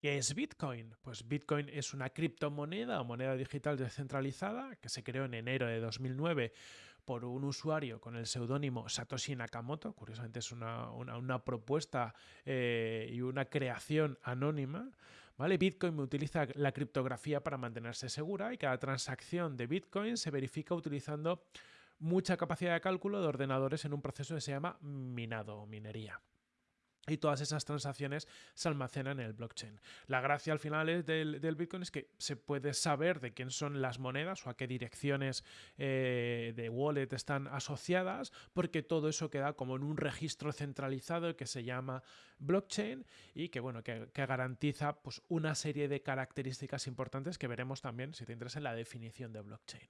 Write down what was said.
¿Qué es Bitcoin? Pues Bitcoin es una criptomoneda o moneda digital descentralizada que se creó en enero de 2009 por un usuario con el seudónimo Satoshi Nakamoto. Curiosamente es una, propuesta eh, y una creación anónima. ¿vale? Bitcoin utiliza la criptografía para mantenerse segura y cada transacción de Bitcoin se verifica utilizando mucha capacidad de cálculo de ordenadores en un proceso que se llama minado o minería y todas esas transacciones se almacenan en el blockchain. La gracia al final del, Bitcoin es que se puede saber de quién son las monedas o a qué direcciones eh, de wallet están asociadas, porque todo eso queda como en un registro centralizado que se llama blockchain y que, bueno, que, garantiza pues, una serie de características importantes que veremos también, si te interesa, en la definición de blockchain.